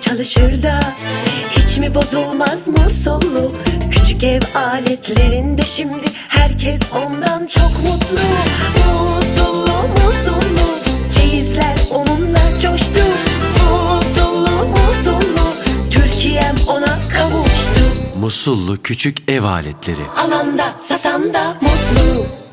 çalışır da Hiç mi bozulmaz musullu Küçük ev aletlerinde şimdi Herkes ondan çok mutlu. Musullu musullu Çeyizler onunla coştu. Musullu musullu Türkiye'm ona kavuştu. Musullu küçük ev aletleri. Alanda satanda mutlu.